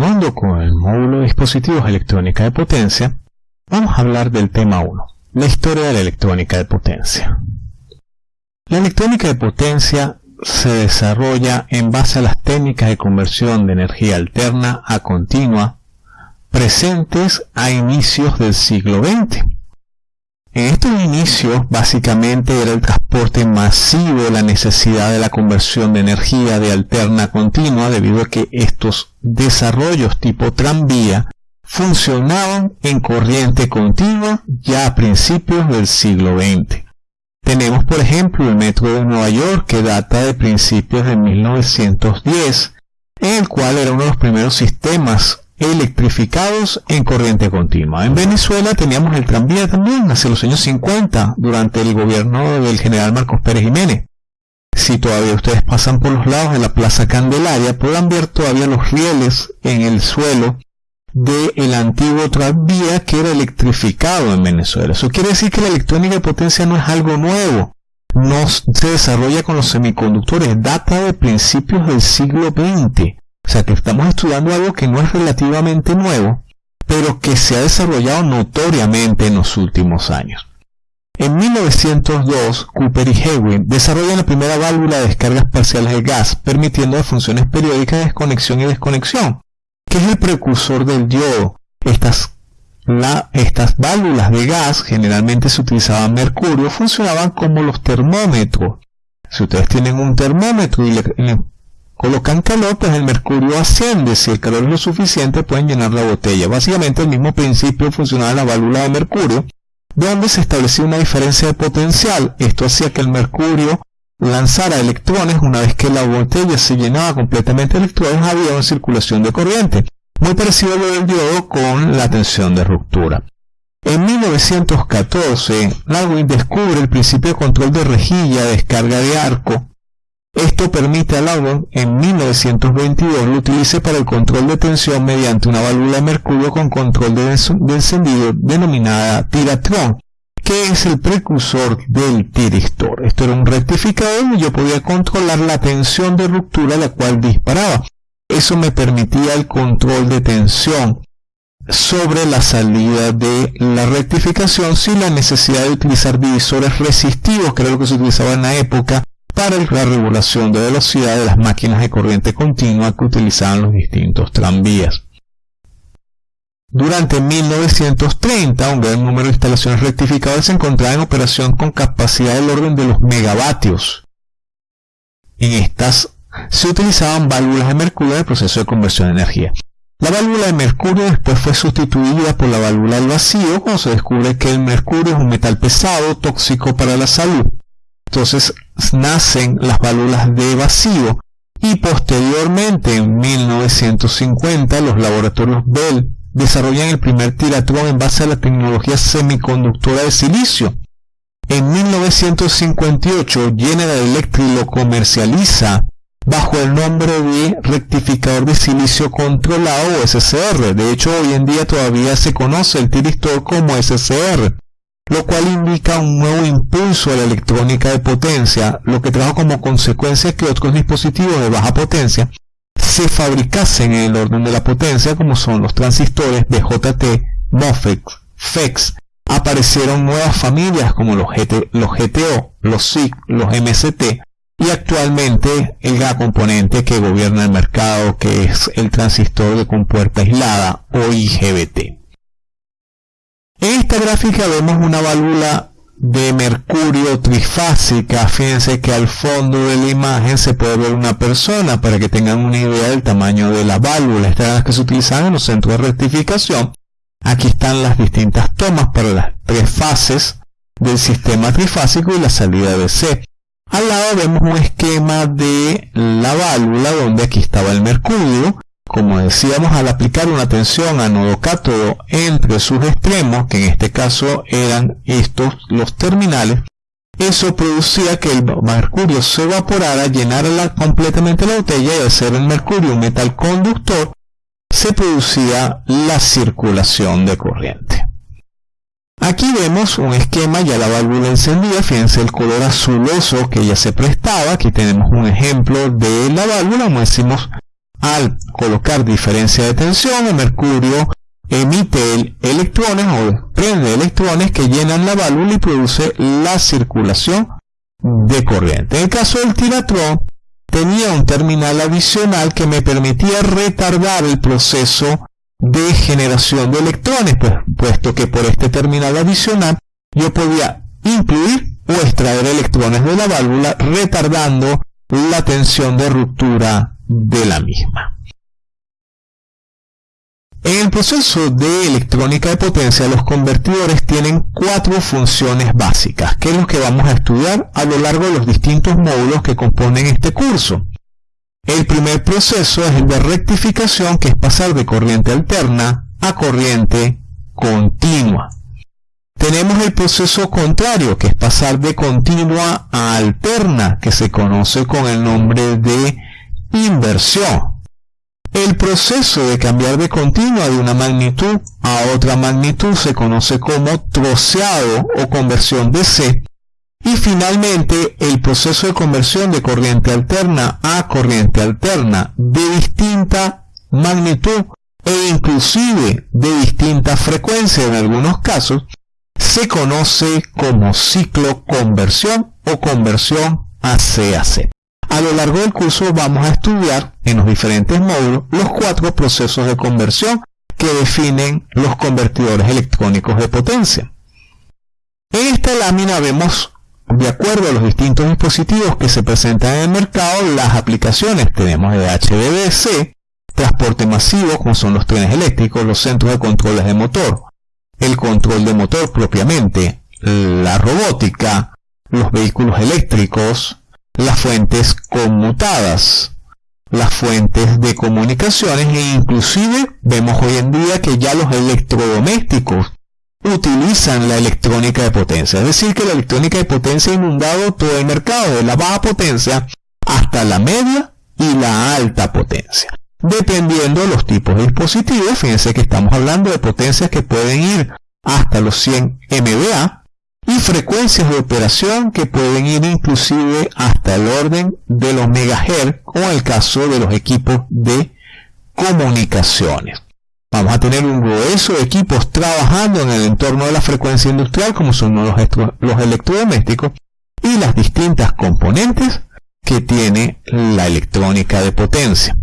continuando con el módulo de dispositivos electrónica de potencia, vamos a hablar del tema 1, la historia de la electrónica de potencia. La electrónica de potencia se desarrolla en base a las técnicas de conversión de energía alterna a continua presentes a inicios del siglo XX. En estos inicios básicamente era el transporte masivo la necesidad de la conversión de energía de alterna continua debido a que estos desarrollos tipo tranvía funcionaban en corriente continua ya a principios del siglo XX. Tenemos por ejemplo el metro de Nueva York que data de principios de 1910, en el cual era uno de los primeros sistemas electrificados en corriente continua. En Venezuela teníamos el tranvía también hacia los años 50 durante el gobierno del general Marcos Pérez Jiménez. Si todavía ustedes pasan por los lados de la Plaza Candelaria, podrán ver todavía los rieles en el suelo del antiguo tranvía que era electrificado en Venezuela. Eso quiere decir que la electrónica de potencia no es algo nuevo. No se desarrolla con los semiconductores, data de principios del siglo XX. O sea que estamos estudiando algo que no es relativamente nuevo, pero que se ha desarrollado notoriamente en los últimos años. En 1902, Cooper y Hewitt desarrollan la primera válvula de descargas parciales de gas, permitiendo funciones periódicas de desconexión y desconexión que es el precursor del diodo. Estas, estas válvulas de gas generalmente se utilizaban mercurio, funcionaban como los termómetros. Si ustedes tienen un termómetro y le, colocan calor, pues el mercurio asciende. Si el calor es lo suficiente, pueden llenar la botella. Básicamente el mismo principio funcionaba en la válvula de mercurio, donde se establecía una diferencia de potencial. Esto hacía que el mercurio lanzara electrones una vez que la botella se llenaba completamente de electrones había una circulación de corriente, muy parecido a lo del diodo con la tensión de ruptura. En 1914, Darwin descubre el principio de control de rejilla de descarga de arco. Esto permite a Darwin en 1922 lo utilice para el control de tensión mediante una válvula de mercurio con control de, encendido denominada tiratrón, que es el precursor del tiristor. Esto era un rectificador y yo podía controlar la tensión de ruptura la cual disparaba. Eso me permitía el control de tensión sobre la salida de la rectificación sin la necesidad de utilizar divisores resistivos, que era lo que se utilizaba en la época para la regulación de velocidad de las máquinas de corriente continua que utilizaban los distintos tranvías. Durante 1930, un gran número de instalaciones rectificadoras se encontraba en operación con capacidad del orden de los megavatios. En estas se utilizaban válvulas de mercurio en el proceso de conversión de energía. La válvula de mercurio después fue sustituida por la válvula del vacío cuando se descubre que el mercurio es un metal pesado, tóxico para la salud. Entonces nacen las válvulas de vacío y posteriormente en 1950 los laboratorios Bell desarrollan el primer tiratrón en base a la tecnología semiconductora de silicio. En 1958 General Electric lo comercializa bajo el nombre de rectificador de silicio controlado o SCR. De hecho, hoy en día todavía se conoce el tiristor como SCR, lo cual indica un nuevo impulso a la electrónica de potencia, lo que trajo como consecuencia que otros dispositivos de baja potencia se fabricasen en el orden de la potencia como son los transistores de JT, MOSFET, FEX. Aparecieron nuevas familias como los, GTO, los SIC, los MST y actualmente el gran componente que gobierna el mercado que es el transistor de compuerta aislada o IGBT. En esta gráfica vemos una válvula de mercurio trifásica. Fíjense que al fondo de la imagen se puede ver una persona para que tengan una idea del tamaño de la válvula. Estas son las que se utilizan en los centros de rectificación. Aquí están las distintas tomas para las tres fases del sistema trifásico y la salida de C. Al lado vemos un esquema de la válvula donde aquí estaba el mercurio como decíamos, al aplicar una tensión anodo-cátodo entre sus extremos, que en este caso eran estos los terminales, eso producía que el mercurio se evaporara, llenara completamente la botella y al ser el mercurio un metal conductor, se producía la circulación de corriente. Aquí vemos un esquema, ya la válvula encendida, fíjense el color azuloso que ya se prestaba, aquí tenemos un ejemplo de la válvula, como decimos, al colocar diferencia de tensión, el mercurio emite electrones o desprende electrones que llenan la válvula y produce la circulación de corriente. En el caso del tiratrón, tenía un terminal adicional que me permitía retardar el proceso de generación de electrones, pues, puesto que por este terminal adicional yo podía incluir o extraer electrones de la válvula retardando la tensión de ruptura de la misma. En el proceso de electrónica de potencia, los convertidores tienen cuatro funciones básicas, que es lo que vamos a estudiar a lo largo de los distintos módulos que componen este curso. El primer proceso es el de rectificación, que es pasar de corriente alterna a corriente continua. Tenemos el proceso contrario, que es pasar de continua a alterna, que se conoce con el nombre de inversión. El proceso de cambiar de continua de una magnitud a otra magnitud se conoce como troceado o conversión de C. Y finalmente, el proceso de conversión de corriente alterna a corriente alterna de distinta magnitud e inclusive de distinta frecuencia en algunos casos, se conoce como ciclo conversión o conversión a C a C. A lo largo del curso vamos a estudiar en los diferentes módulos los cuatro procesos de conversión que definen los convertidores electrónicos de potencia. En esta lámina vemos, de acuerdo a los distintos dispositivos que se presentan en el mercado, las aplicaciones. Tenemos de HVDC, transporte masivo, como son los trenes eléctricos, los centros de controles de motor, el control de motor propiamente, la robótica, los vehículos eléctricos, las fuentes conmutadas, las fuentes de comunicaciones e inclusive vemos hoy en día que ya los electrodomésticos utilizan la electrónica de potencia. Es decir, que la electrónica de potencia ha inundado todo el mercado, de la baja potencia hasta la media y la alta potencia. Dependiendo de los tipos de dispositivos, fíjense que estamos hablando de potencias que pueden ir hasta los 100 MVA, y frecuencias de operación que pueden ir inclusive hasta el orden de los megahertz, como en el caso de los equipos de comunicaciones. Vamos a tener un grueso de equipos trabajando en el entorno de la frecuencia industrial, como son los, los electrodomésticos, y las distintas componentes que tiene la electrónica de potencia.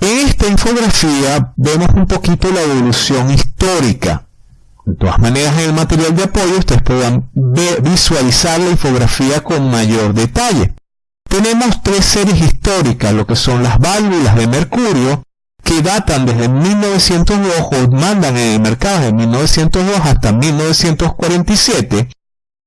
En esta infografía vemos un poquito la evolución histórica de todas maneras, en el material de apoyo ustedes puedan visualizar la infografía con mayor detalle. Tenemos tres series históricas, lo que son las válvulas de mercurio, que datan desde 1902 o mandan en el mercado de 1902 hasta 1947.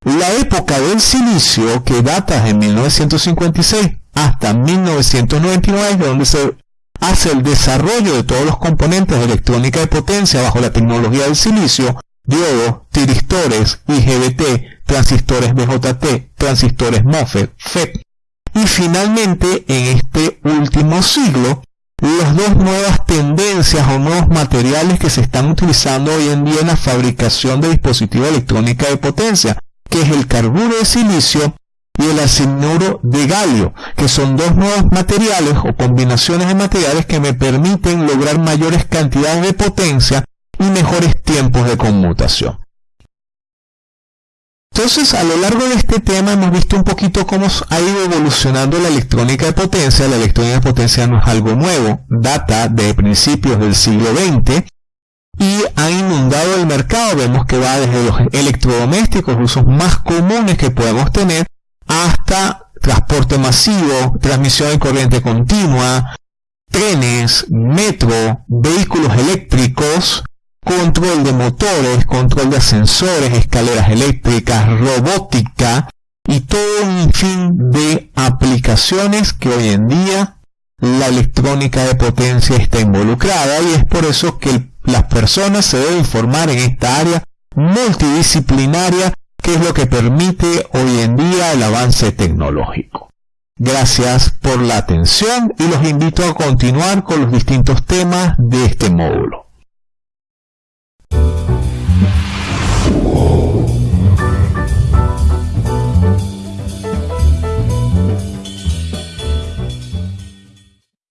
La época del silicio, que data desde 1956 hasta 1999, donde se hace el desarrollo de todos los componentes de electrónica de potencia bajo la tecnología del silicio, diodos, tiristores, IGBT, transistores BJT, transistores MOSFET, FET. Y finalmente, en este último siglo, las dos nuevas tendencias o nuevos materiales que se están utilizando hoy en día en la fabricación de dispositivos electrónicos de potencia, que es el carburo de silicio y el arsenuro de galio, que son dos nuevos materiales o combinaciones de materiales que me permiten lograr mayores cantidades de potencia y mejores tiempos de conmutación. Entonces, a lo largo de este tema hemos visto un poquito cómo ha ido evolucionando la electrónica de potencia. La electrónica de potencia no es algo nuevo, data de principios del siglo XX y ha inundado el mercado. Vemos que va desde los electrodomésticos, usos más comunes que podemos tener, hasta transporte masivo, transmisión de corriente continua, trenes, metro, vehículos eléctricos, control de motores, control de ascensores, escaleras eléctricas, robótica y todo un fin de aplicaciones que hoy en día la electrónica de potencia está involucrada y es por eso que las personas se deben formar en esta área multidisciplinaria que es lo que permite hoy en día el avance tecnológico. Gracias por la atención y los invito a continuar con los distintos temas de este módulo.